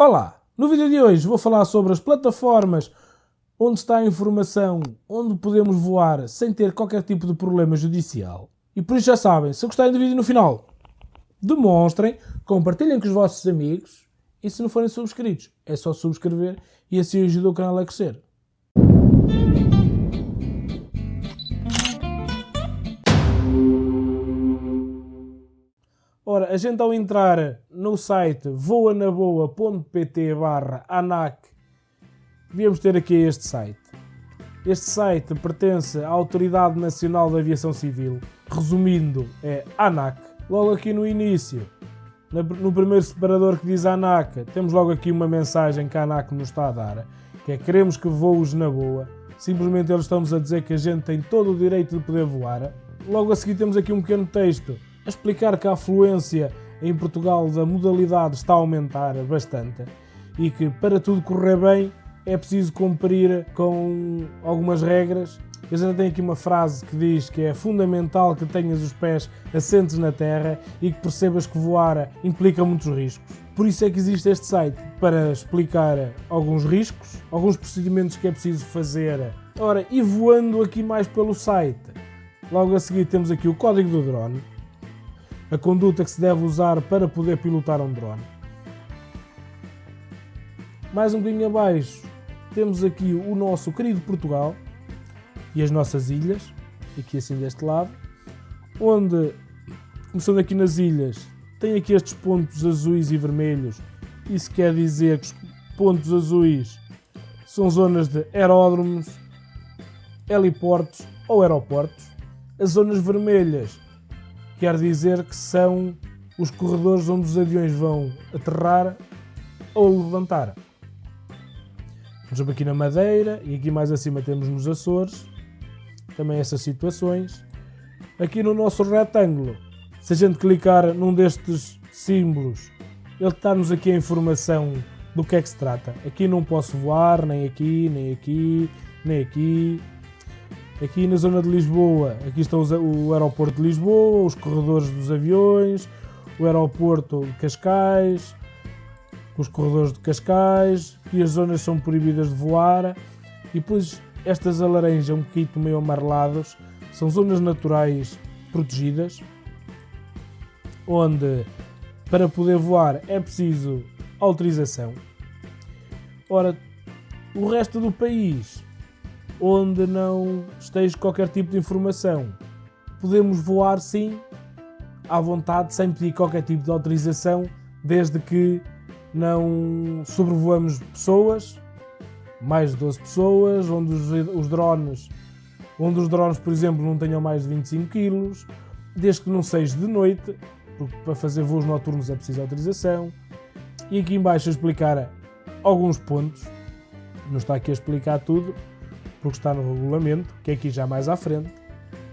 Olá! No vídeo de hoje vou falar sobre as plataformas onde está a informação, onde podemos voar sem ter qualquer tipo de problema judicial. E por isso já sabem, se gostarem do vídeo no final, demonstrem, compartilhem com os vossos amigos e se não forem subscritos, é só subscrever e assim ajuda o canal a crescer. Ora, a gente ao entrar no site voanaboa.pt barra ANAC, devíamos ter aqui este site. Este site pertence à Autoridade Nacional de Aviação Civil, resumindo, é ANAC. Logo aqui no início, no primeiro separador que diz ANAC, temos logo aqui uma mensagem que a ANAC nos está a dar, que é queremos que voos na boa. Simplesmente eles estão-nos a dizer que a gente tem todo o direito de poder voar. Logo a seguir temos aqui um pequeno texto a explicar que a afluência em Portugal da modalidade está a aumentar bastante e que para tudo correr bem é preciso cumprir com algumas regras. Eu já tenho aqui uma frase que diz que é fundamental que tenhas os pés assentes na terra e que percebas que voar implica muitos riscos. Por isso é que existe este site, para explicar alguns riscos, alguns procedimentos que é preciso fazer. Ora, e voando aqui mais pelo site, logo a seguir temos aqui o código do drone, a conduta que se deve usar para poder pilotar um drone. Mais um bocadinho abaixo temos aqui o nosso querido Portugal e as nossas ilhas, aqui assim deste lado, onde, começando aqui nas ilhas, tem aqui estes pontos azuis e vermelhos, isso quer dizer que os pontos azuis são zonas de aeródromos, heliportos ou aeroportos. As zonas vermelhas quer dizer que são os corredores onde os aviões vão aterrar ou levantar. Estamos aqui na Madeira e aqui mais acima temos nos Açores, também essas situações. Aqui no nosso retângulo, se a gente clicar num destes símbolos, ele está-nos aqui a informação do que é que se trata. Aqui não posso voar, nem aqui, nem aqui, nem aqui. Aqui na zona de Lisboa, aqui está o aeroporto de Lisboa, os corredores dos aviões, o aeroporto de Cascais, os corredores de Cascais, e as zonas são proibidas de voar, e depois estas alaranjas um bocadinho meio amarelados são zonas naturais protegidas, onde para poder voar é preciso autorização. Ora, o resto do país onde não esteja qualquer tipo de informação. Podemos voar sim, à vontade, sem pedir qualquer tipo de autorização, desde que não sobrevoamos pessoas, mais de 12 pessoas, onde os, os drones, onde os drones, por exemplo, não tenham mais de 25 kg, desde que não seja de noite, porque para fazer voos noturnos é preciso autorização. E aqui embaixo a explicar alguns pontos, não está aqui a explicar tudo, porque está no regulamento, que é aqui já mais à frente.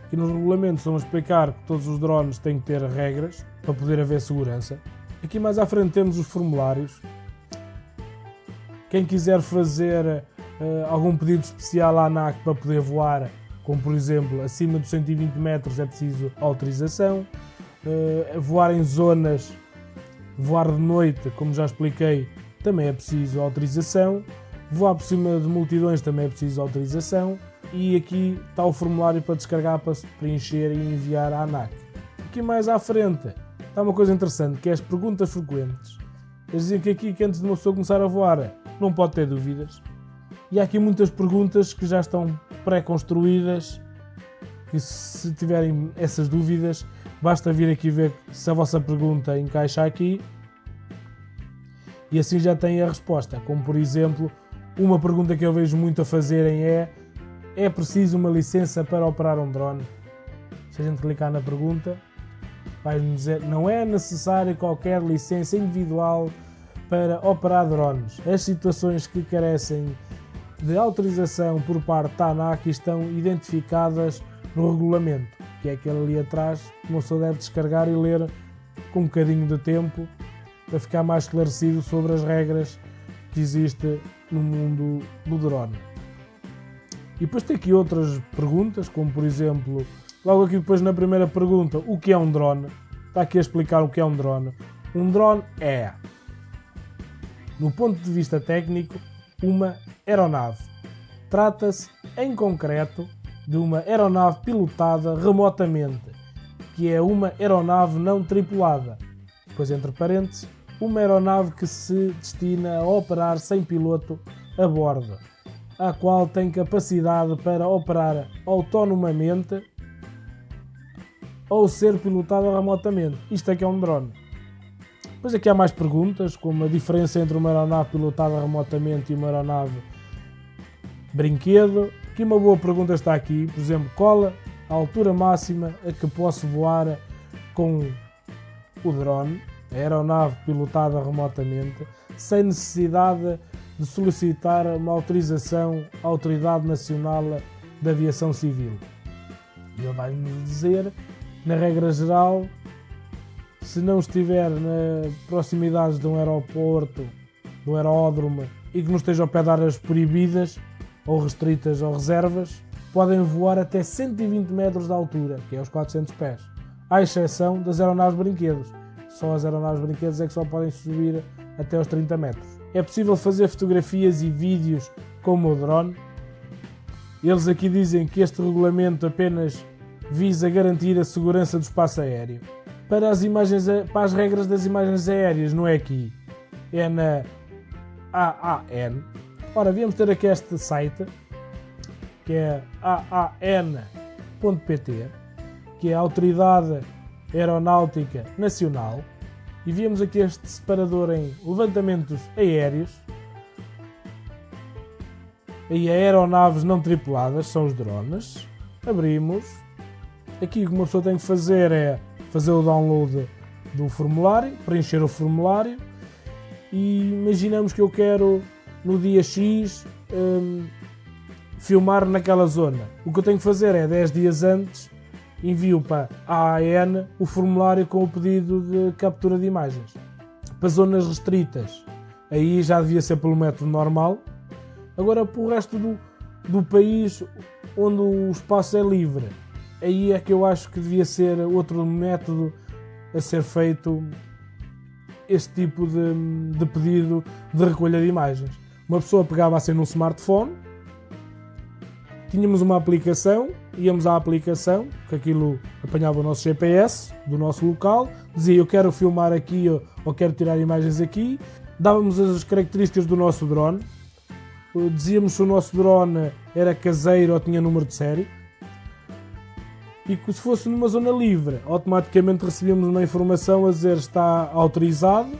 Aqui nos regulamentos a explicar que todos os drones têm que ter regras para poder haver segurança. Aqui mais à frente temos os formulários. Quem quiser fazer uh, algum pedido especial à ANAC para poder voar, como por exemplo acima dos 120 metros é preciso autorização. Uh, voar em zonas, voar de noite, como já expliquei, também é preciso autorização. Voar por cima de multidões também é preciso autorização. E aqui está o formulário para descarregar, para se preencher e enviar à ANAC. Aqui mais à frente está uma coisa interessante, que é as perguntas frequentes. Eles dizem que aqui, que antes de uma pessoa começar a voar, não pode ter dúvidas. E há aqui muitas perguntas que já estão pré-construídas, que se tiverem essas dúvidas, basta vir aqui ver se a vossa pergunta encaixa aqui e assim já tem a resposta. Como por exemplo, uma pergunta que eu vejo muito a fazerem é: é preciso uma licença para operar um drone? Se a gente clicar na pergunta, vai-nos dizer: não é necessário qualquer licença individual para operar drones. As situações que carecem de autorização por parte da ANAC estão identificadas no regulamento, que é aquele ali atrás que uma pessoa deve descarregar e ler com um bocadinho de tempo para ficar mais esclarecido sobre as regras que existem no mundo do drone. E depois tem aqui outras perguntas, como por exemplo, logo aqui depois na primeira pergunta, o que é um drone? Está aqui a explicar o que é um drone. Um drone é no ponto de vista técnico, uma aeronave. Trata-se, em concreto, de uma aeronave pilotada remotamente, que é uma aeronave não tripulada, pois entre parênteses, uma aeronave que se destina a operar sem piloto a bordo, a qual tem capacidade para operar autonomamente ou ser pilotada remotamente. Isto é que é um drone. Depois aqui há mais perguntas, como a diferença entre uma aeronave pilotada remotamente e uma aeronave brinquedo. Aqui uma boa pergunta está aqui, por exemplo, qual a altura máxima a que posso voar com o drone, a aeronave pilotada remotamente, sem necessidade de solicitar uma autorização à Autoridade Nacional da Aviação Civil. E ele vai-nos dizer, na regra geral, se não estiver na proximidade de um aeroporto, de um aeródromo e que não esteja ao pé de áreas proibidas ou restritas ou reservas, podem voar até 120 metros de altura, que é os 400 pés, à exceção das aeronaves brinquedos. Só as aeronaves brinquedos é que só podem subir até os 30 metros. É possível fazer fotografias e vídeos com o drone. Eles aqui dizem que este regulamento apenas visa garantir a segurança do espaço aéreo para as, imagens, para as regras das imagens aéreas, não é aqui, é na AAN. Ora, viemos ter aqui este site, que é aan.pt, que é a Autoridade Aeronáutica Nacional, e viemos aqui este separador em levantamentos aéreos, e aeronaves não tripuladas, são os drones. Abrimos. Aqui o que uma pessoa tem que fazer é fazer o download do formulário, preencher o formulário e imaginamos que eu quero no dia X um, filmar naquela zona. O que eu tenho que fazer é 10 dias antes envio para a AN o formulário com o pedido de captura de imagens. Para zonas restritas, aí já devia ser pelo método normal. Agora, para o resto do, do país onde o espaço é livre, aí é que eu acho que devia ser outro método a ser feito este tipo de, de pedido de recolha de imagens. Uma pessoa pegava assim num smartphone, tínhamos uma aplicação, íamos à aplicação, que aquilo apanhava o nosso GPS do nosso local, dizia eu quero filmar aqui ou quero tirar imagens aqui, dávamos as características do nosso drone, dizíamos se o nosso drone era caseiro ou tinha número de série, e que se fosse numa zona livre, automaticamente recebíamos uma informação a dizer está autorizado.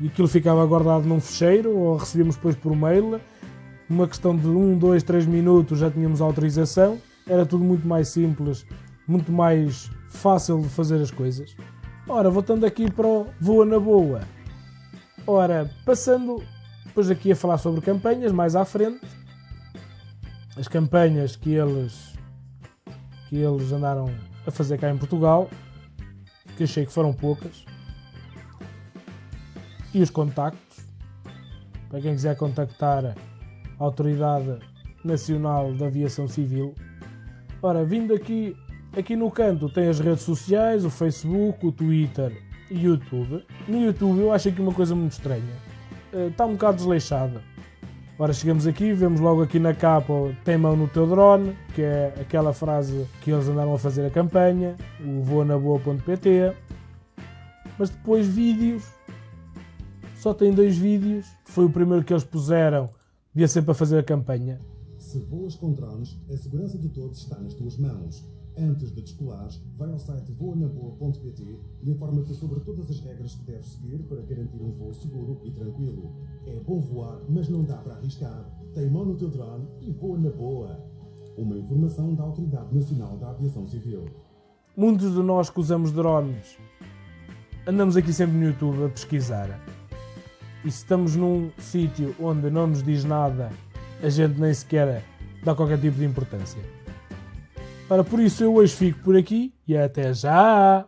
E aquilo ficava guardado num fecheiro ou recebíamos depois por mail. Uma questão de 1, 2, 3 minutos já tínhamos autorização. Era tudo muito mais simples, muito mais fácil de fazer as coisas. Ora, voltando aqui para o Voa na Boa. Ora, passando depois aqui a falar sobre campanhas mais à frente. As campanhas que eles que eles andaram a fazer cá em Portugal, que achei que foram poucas. E os contactos, para quem quiser contactar Autoridade Nacional da Aviação Civil. Ora, vindo aqui, aqui no canto tem as redes sociais, o Facebook, o Twitter e o YouTube. No YouTube eu acho aqui uma coisa muito estranha. Está um bocado desleixada Ora, chegamos aqui, vemos logo aqui na capa tem mão no teu drone, que é aquela frase que eles andaram a fazer a campanha, o voanaboa.pt. Mas depois vídeos, só tem dois vídeos, foi o primeiro que eles puseram, devia ser para fazer a campanha. Se voas com drones, a segurança de todos está nas tuas mãos. Antes de descolares, vai ao site voanaboa.pt e informa-te sobre todas as regras que deves seguir para garantir um voo seguro e tranquilo. É bom voar, mas não dá para arriscar. Tem mão no teu drone e voa na boa. Uma informação da Autoridade Nacional da Aviação Civil. Muitos de nós que usamos drones andamos aqui sempre no YouTube a pesquisar. E se estamos num sítio onde não nos diz nada, a gente nem sequer dá qualquer tipo de importância. Ora, por isso eu hoje fico por aqui e até já!